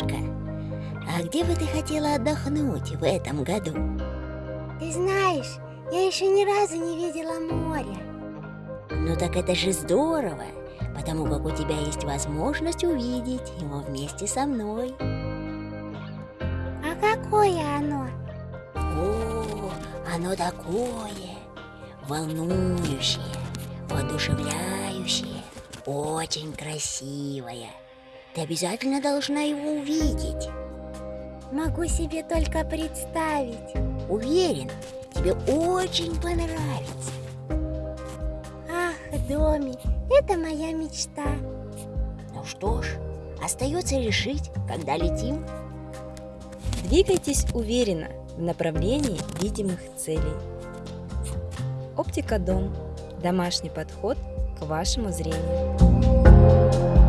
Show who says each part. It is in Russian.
Speaker 1: А где бы ты хотела отдохнуть в этом году?
Speaker 2: Ты знаешь, я еще ни разу не видела моря.
Speaker 1: Ну так это же здорово, потому как у тебя есть возможность увидеть его вместе со мной.
Speaker 2: А какое оно?
Speaker 1: О, оно такое волнующее, воодушевляющее, очень красивое. Ты обязательно должна его увидеть.
Speaker 2: Могу себе только представить.
Speaker 1: Уверен, тебе очень понравится.
Speaker 2: Ах, Доми, это моя мечта.
Speaker 1: Ну что ж, остается решить, когда летим.
Speaker 3: Двигайтесь уверенно в направлении видимых целей. Оптика Дом. Домашний подход к вашему зрению.